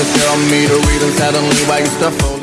just tell me the reason, suddenly why you stuff